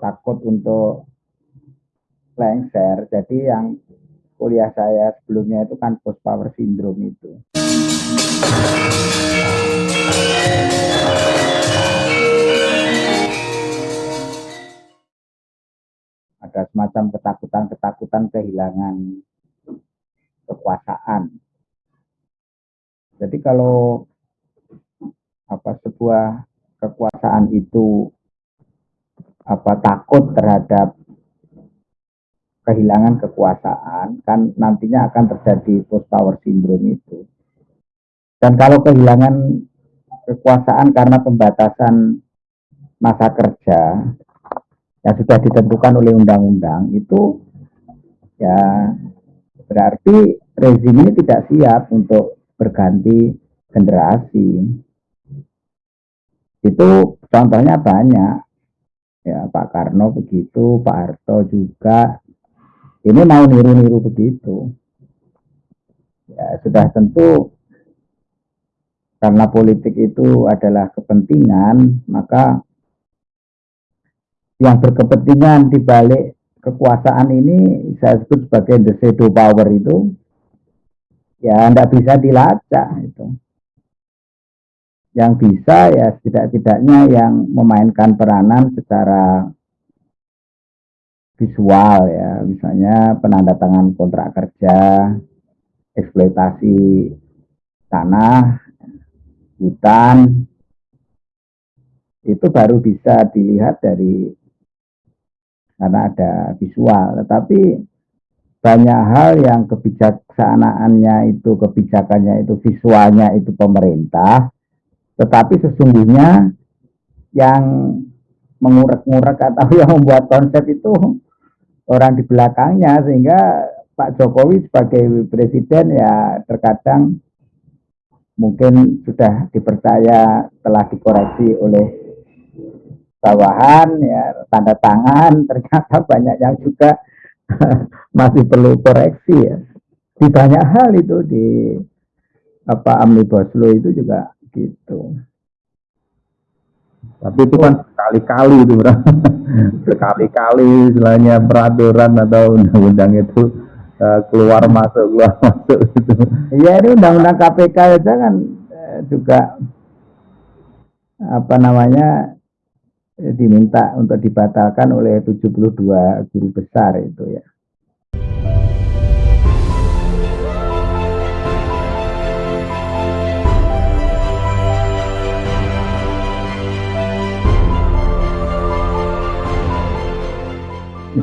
takut untuk lengser. Jadi yang kuliah saya sebelumnya itu kan post power syndrome itu. Ada semacam ketakutan-ketakutan kehilangan kekuasaan. Jadi kalau apa sebuah kekuasaan itu apa takut terhadap kehilangan kekuasaan kan nantinya akan terjadi post power syndrome itu. Dan kalau kehilangan kekuasaan karena pembatasan masa kerja yang sudah ditentukan oleh undang-undang itu ya berarti rezim ini tidak siap untuk berganti generasi. Itu contohnya banyak. Ya, Pak Karno begitu, Pak Harto juga. Ini mau niru-niru begitu. Ya, sudah tentu karena politik itu adalah kepentingan, maka yang berkepentingan di balik kekuasaan ini saya sebut sebagai the shadow power itu ya tidak bisa dilacak itu yang bisa ya setidak-tidaknya yang memainkan peranan secara visual ya. Misalnya penanda tangan kontrak kerja eksploitasi tanah hutan itu baru bisa dilihat dari karena ada visual. Tetapi banyak hal yang kebijaksanaannya itu kebijakannya itu visualnya itu pemerintah tetapi sesungguhnya yang mengurek-ngurek atau yang membuat konsep itu orang di belakangnya sehingga Pak Jokowi sebagai presiden ya terkadang mungkin sudah dipercaya telah dikoreksi oleh bawahan ya tanda tangan. Ternyata banyak yang juga masih perlu koreksi ya. Di banyak hal itu di apa omnibus law itu juga gitu. Tapi itu kan sekali-kali itu. Sekali-kali istilahnya peraturan atau undang-undang itu uh, keluar masuk keluar masuk itu. Iya ini undang-undang KPK aja kan eh, juga apa namanya diminta untuk dibatalkan oleh 72 guru besar itu ya.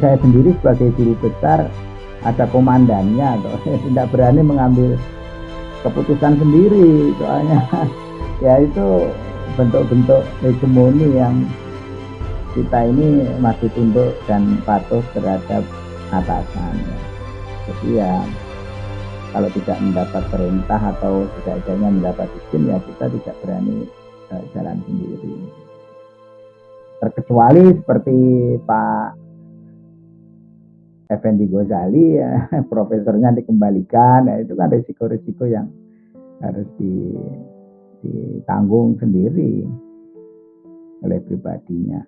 Saya sendiri sebagai guru besar ada komandannya atau tidak berani mengambil keputusan sendiri soalnya ya itu bentuk-bentuk hegemoni yang kita ini masih tunduk dan patuh terhadap atasan. Jadi ya kalau tidak mendapat perintah atau tidak adanya mendapat izin ya kita tidak berani uh, jalan sendiri. Terkecuali seperti Pak Effendi Ghazali ya profesornya dikembalikan ya itu kan risiko-risiko yang harus di, ditanggung sendiri oleh pribadinya.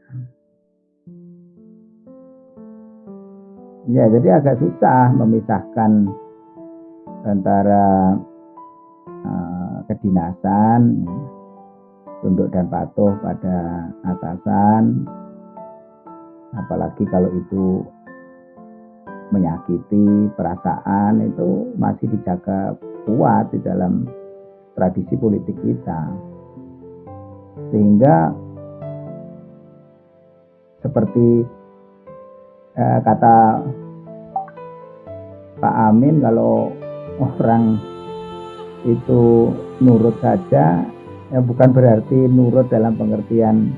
Ya, jadi agak susah memisahkan antara uh, kedinasan, tunduk dan patuh pada atasan, apalagi kalau itu menyakiti perasaan itu masih dijaga kuat di dalam tradisi politik kita. Sehingga seperti eh, kata Pak Amin kalau orang itu nurut saja ya bukan berarti nurut dalam pengertian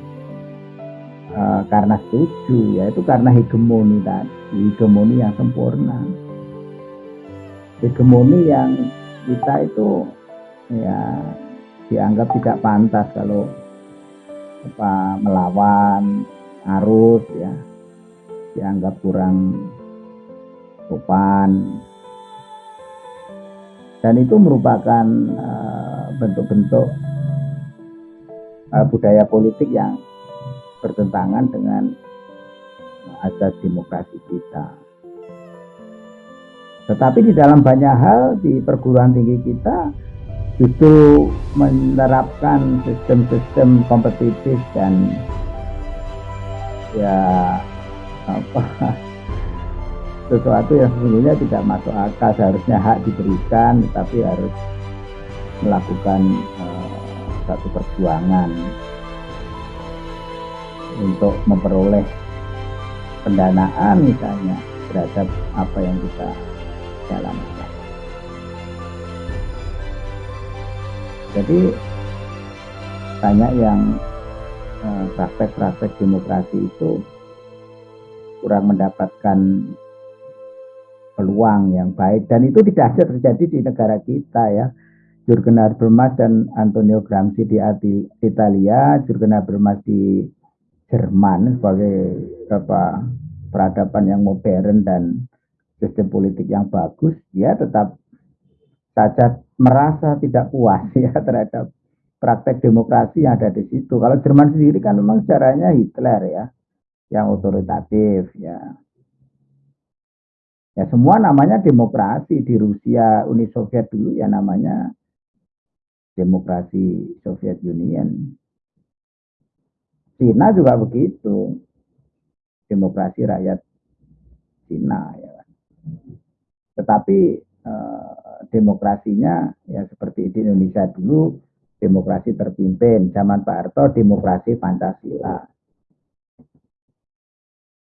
uh, karena setuju ya itu karena hegemoni tadi. Hegemoni yang sempurna. Hegemoni yang kita itu ya dianggap tidak pantas kalau apa melawan arus ya. Dianggap kurang sopan. Dan itu merupakan eh, bentuk-bentuk uh, uh, budaya politik yang bertentangan dengan asas demokrasi kita. Tetapi di dalam banyak hal di perguruan tinggi kita justru menerapkan sistem-sistem kompetitif dan ya apa sesuatu yang sesungguhnya tidak masuk akal seharusnya hak diberikan tetapi harus melakukan uh, satu perjuangan untuk memperoleh pendanaan misalnya terhadap apa yang kita jalankan. Jadi banyak yang eh, praktek-praktek demokrasi itu kurang mendapatkan peluang yang baik dan itu tidak ada terjadi di negara kita ya. Jurgen Habermas dan Antonio Gramsci di Italia, Jurgen Habermas di Jerman sebagai apa peradaban yang modern dan sistem politik yang bagus, dia tetap saja merasa tidak puas ya terhadap praktek demokrasi yang ada di situ. Kalau Jerman sendiri kan memang caranya Hitler ya, yang otoritatif ya. Ya semua namanya demokrasi di Rusia, Uni Soviet dulu ya namanya demokrasi Soviet Union. Cina juga begitu. Demokrasi rakyat Cina ya. Tetapi eh, demokrasinya ya seperti di Indonesia dulu demokrasi terpimpin, zaman Pak Harto demokrasi Pancasila.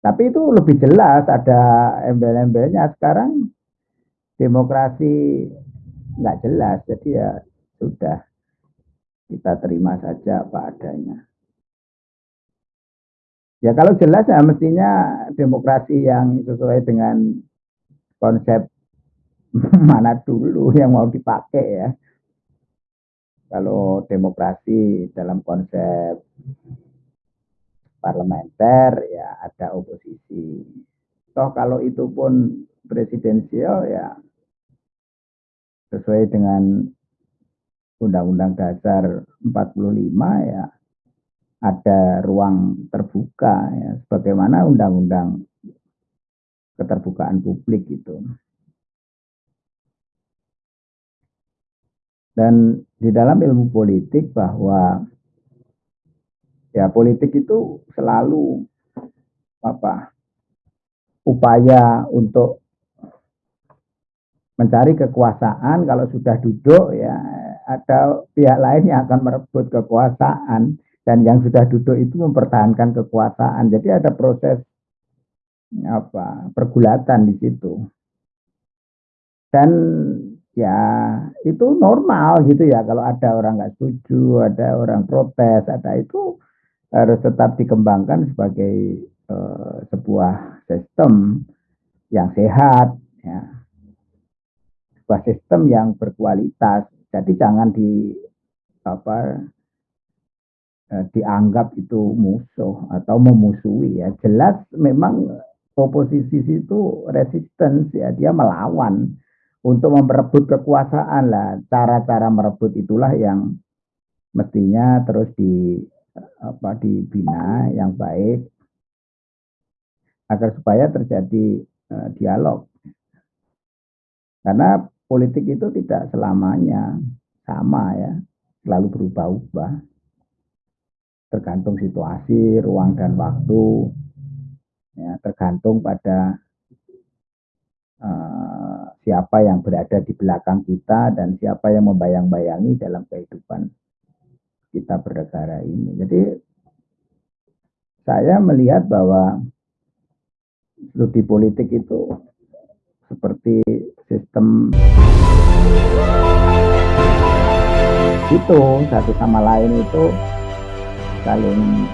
Tapi itu lebih jelas ada embel-embelnya sekarang demokrasi nggak jelas, jadi ya sudah kita terima saja apa adanya. Ya kalau jelas ya mestinya demokrasi yang sesuai dengan konsep mana dulu yang mau dipakai ya. Kalau demokrasi dalam konsep parlementer ya ada oposisi. Toh kalau itu pun presidensial ya sesuai dengan Undang-Undang Dasar 45 ya ada ruang terbuka ya sebagaimana undang-undang keterbukaan publik itu. Dan di dalam ilmu politik bahwa ya politik itu selalu apa upaya untuk mencari kekuasaan kalau sudah duduk ya ada pihak lain yang akan merebut kekuasaan dan yang sudah duduk itu mempertahankan kekuasaan. Jadi ada proses apa pergulatan di situ. Dan ya itu normal gitu ya. Kalau ada orang nggak setuju ada orang protes ada itu harus tetap dikembangkan sebagai uh, sebuah sistem yang sehat ya. Sebuah sistem yang berkualitas. Jadi jangan di apa eh, dianggap itu musuh atau memusuhi ya. Jelas memang oposisi itu resistance ya. Dia melawan untuk merebut kekuasaan lah. Cara-cara merebut itulah yang mestinya terus di apa dibina yang baik agar supaya terjadi uh, dialog. Karena politik itu tidak selamanya sama ya. Selalu berubah-ubah tergantung situasi ruang dan waktu ya, tergantung pada uh, siapa yang berada di belakang kita dan siapa yang membayang-bayangi dalam kehidupan kita bernegara ini. Jadi saya melihat bahwa studi politik itu seperti sistem itu satu sama lain itu saling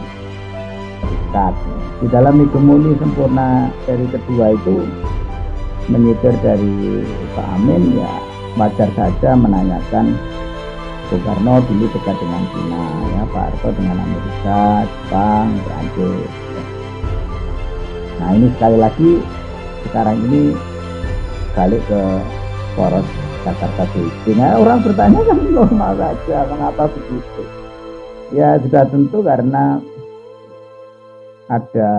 terikat. Di dalam hegemoni sempurna seri kedua itu menyitir dari Pak Amin ya wajar saja menanyakan Soekarno dulu dekat dengan Cina ya Pak Harto dengan Amerika Jepang Perancis ya. nah ini sekali lagi sekarang ini balik ke poros Jakarta nah, orang bertanya kan normal saja mengapa begitu ya sudah tentu karena ada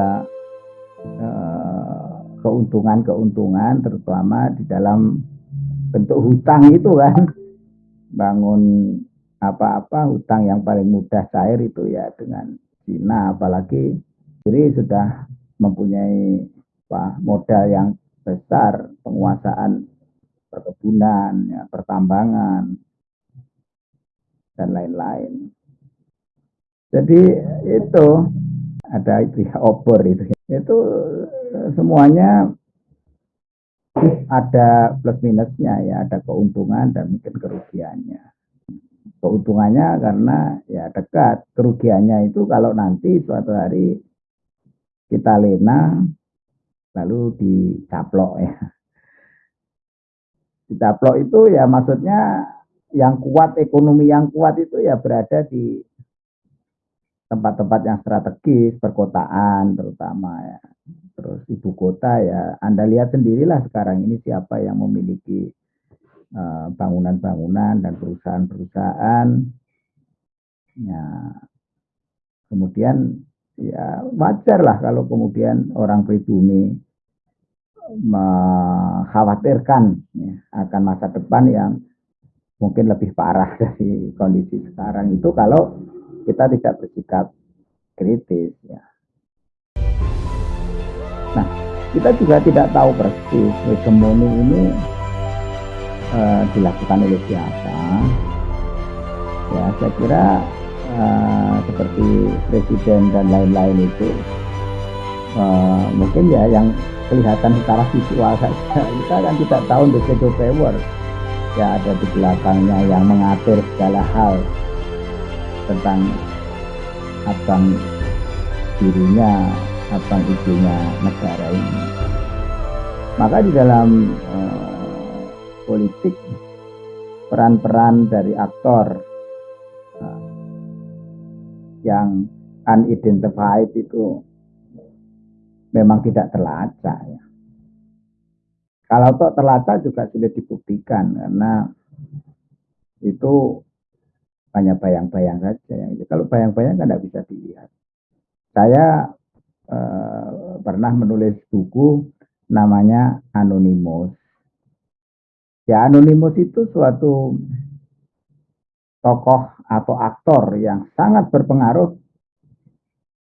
eh, keuntungan-keuntungan terutama di dalam bentuk hutang itu kan. Bangun apa-apa hutang yang paling mudah cair itu ya dengan Cina apalagi. Jadi sudah mempunyai apa, modal yang besar penguasaan perkebunan ya, pertambangan dan lain-lain jadi itu ada itu ya obor itu. Itu semuanya ada plus minusnya ya ada keuntungan dan mungkin kerugiannya. Keuntungannya karena ya dekat kerugiannya itu kalau nanti suatu hari kita lena lalu dicaplok ya. Dicaplok itu ya maksudnya yang kuat ekonomi yang kuat itu ya berada di tempat-tempat yang strategis perkotaan terutama ya terus ibu kota ya Anda lihat sendirilah sekarang ini siapa yang memiliki Eh, bangunan-bangunan dan perusahaan-perusahaan. Ya, kemudian ya wajar lah kalau kemudian orang pribumi mengkhawatirkan ya, akan masa depan yang mungkin lebih parah dari kondisi sekarang itu kalau kita tidak bersikap kritis ya. Nah, kita juga tidak tahu persis hegemoni ini uh, dilakukan oleh siapa. Ya saya kira uh, seperti presiden dan lain-lain itu uh, mungkin ya yang kelihatan secara visual saja. Kita kan tidak tahu the shadow power. Ya ada di belakangnya yang mengatur segala hal tentang abang dirinya abang ibunya negara ini maka di dalam uh, politik peran-peran dari aktor uh, yang unidentified itu memang tidak terlacak ya. Kalau toh terlacak juga sudah dibuktikan karena itu hanya bayang-bayang saja. Kalau bayang-bayang kan tidak bisa dilihat. Saya uh, pernah menulis buku namanya Anonymous Ya, Anonymous itu suatu tokoh atau aktor yang sangat berpengaruh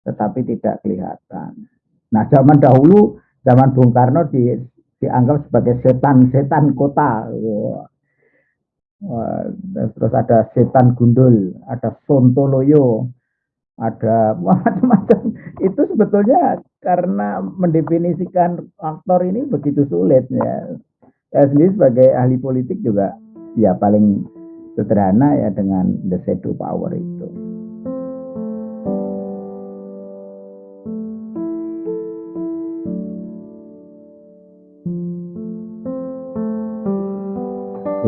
tetapi tidak kelihatan. Nah, zaman dahulu, zaman Bung Karno di, dianggap sebagai setan-setan kota. Wah, terus ada setan gundul, ada sontoloyo, ada macam-macam. Itu sebetulnya karena mendefinisikan aktor ini begitu sulit ya saya sendiri sebagai ahli politik juga ya paling sederhana ya dengan the shadow power itu.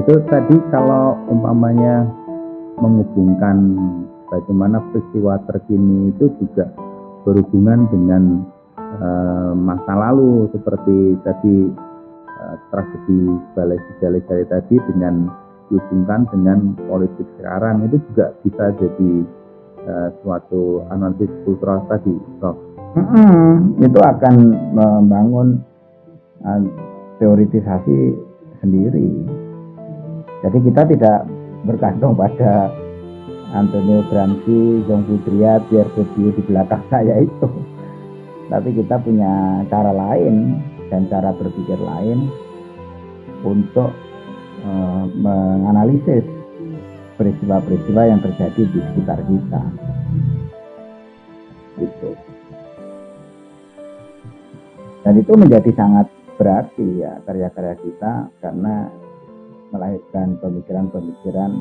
Itu tadi kalau umpamanya menghubungkan bagaimana peristiwa terkini itu juga berhubungan dengan uh, masa lalu seperti tadi uh, tragedi balai jari tadi dengan dihubungkan dengan politik sekarang itu juga bisa jadi uh, suatu analisis kultural tadi, Prof. Mm -hmm. Itu akan membangun uh, teoritisasi sendiri. Jadi kita tidak bergantung pada Antonio Gramsci, Jong Putria, Pierre Bourdieu di belakang saya itu. Tapi kita punya cara lain dan cara berpikir lain untuk uh, menganalisis peristiwa-peristiwa yang terjadi di sekitar kita. Gitu. Dan itu menjadi sangat berarti ya karya-karya kita karena melahirkan pemikiran-pemikiran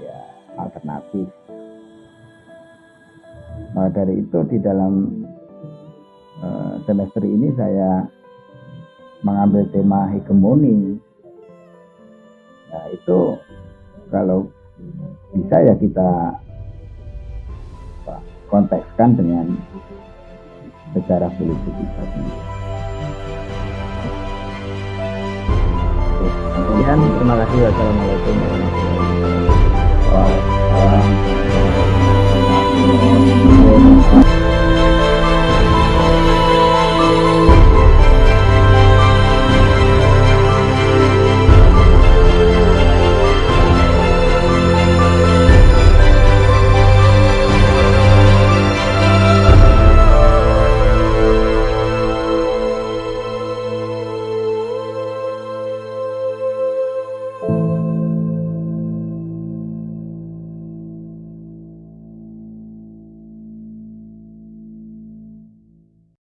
ya alternatif. Maka dari itu di dalam Eh, semester ini saya mengambil tema hegemoni. Nah, itu kalau bisa ya kita kontekskan dengan secara politik kita sendiri. Kemudian terima kasih. Wassalamualaikum warahmatullahi wabarakatuh.